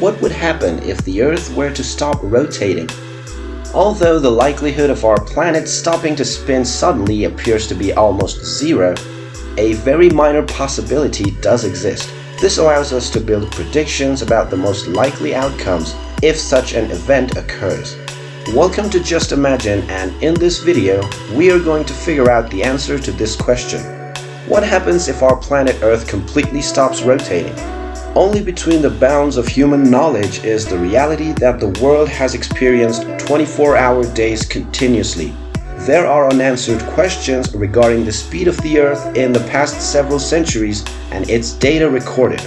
what would happen if the Earth were to stop rotating? Although the likelihood of our planet stopping to spin suddenly appears to be almost zero, a very minor possibility does exist. This allows us to build predictions about the most likely outcomes if such an event occurs. Welcome to Just Imagine and in this video, we are going to figure out the answer to this question. What happens if our planet Earth completely stops rotating? Only between the bounds of human knowledge is the reality that the world has experienced 24-hour days continuously. There are unanswered questions regarding the speed of the Earth in the past several centuries and its data recorded.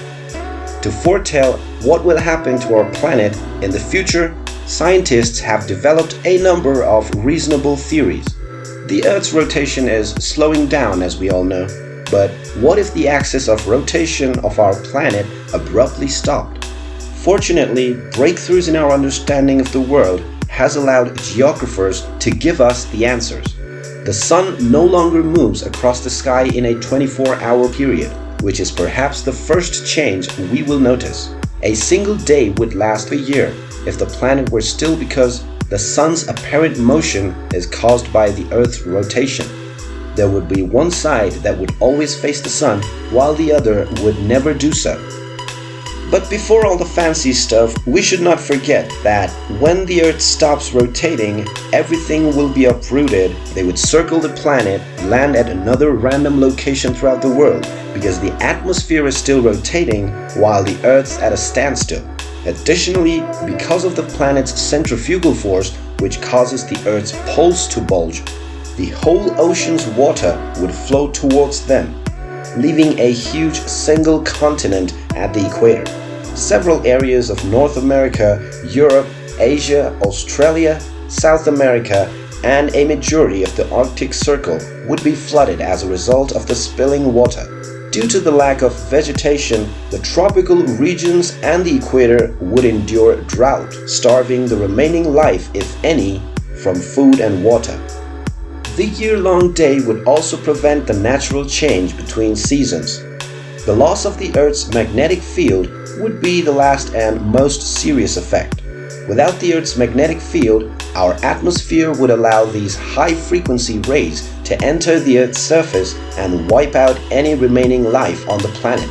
To foretell what will happen to our planet in the future, scientists have developed a number of reasonable theories. The Earth's rotation is slowing down as we all know, but what if the axis of rotation of our planet abruptly stopped? Fortunately, breakthroughs in our understanding of the world has allowed geographers to give us the answers. The sun no longer moves across the sky in a 24-hour period, which is perhaps the first change we will notice. A single day would last a year if the planet were still because the sun's apparent motion is caused by the Earth's rotation there would be one side that would always face the sun while the other would never do so. But before all the fancy stuff, we should not forget that when the Earth stops rotating, everything will be uprooted. They would circle the planet, land at another random location throughout the world because the atmosphere is still rotating while the Earth's at a standstill. Additionally, because of the planet's centrifugal force, which causes the Earth's poles to bulge, the whole ocean's water would flow towards them, leaving a huge single continent at the equator. Several areas of North America, Europe, Asia, Australia, South America, and a majority of the Arctic Circle would be flooded as a result of the spilling water. Due to the lack of vegetation, the tropical regions and the equator would endure drought, starving the remaining life, if any, from food and water. The year-long day would also prevent the natural change between seasons. The loss of the Earth's magnetic field would be the last and most serious effect. Without the Earth's magnetic field, our atmosphere would allow these high-frequency rays to enter the Earth's surface and wipe out any remaining life on the planet.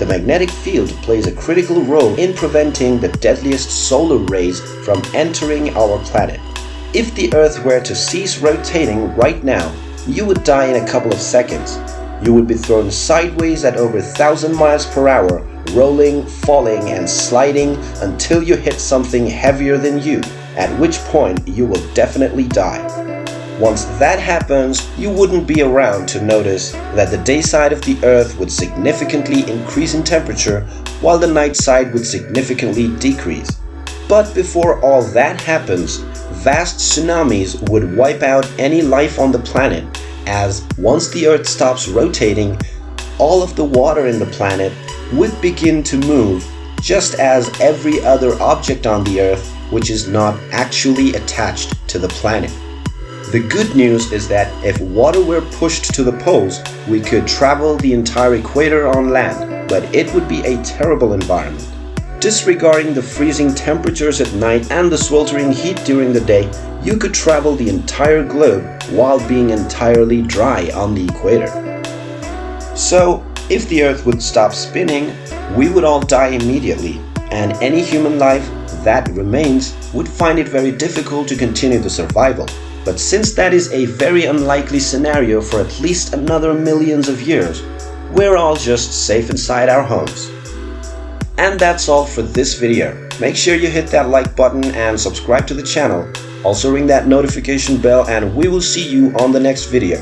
The magnetic field plays a critical role in preventing the deadliest solar rays from entering our planet. If the Earth were to cease rotating right now, you would die in a couple of seconds. You would be thrown sideways at over 1000 miles per hour, rolling, falling and sliding until you hit something heavier than you, at which point you will definitely die. Once that happens, you wouldn't be around to notice that the day side of the Earth would significantly increase in temperature while the night side would significantly decrease. But before all that happens, vast tsunamis would wipe out any life on the planet as once the Earth stops rotating, all of the water in the planet would begin to move just as every other object on the Earth which is not actually attached to the planet. The good news is that if water were pushed to the poles, we could travel the entire equator on land, but it would be a terrible environment. Disregarding the freezing temperatures at night and the sweltering heat during the day, you could travel the entire globe while being entirely dry on the equator. So, if the Earth would stop spinning, we would all die immediately, and any human life that remains would find it very difficult to continue the survival. But since that is a very unlikely scenario for at least another millions of years, we're all just safe inside our homes. And that's all for this video. Make sure you hit that like button and subscribe to the channel. Also ring that notification bell and we will see you on the next video.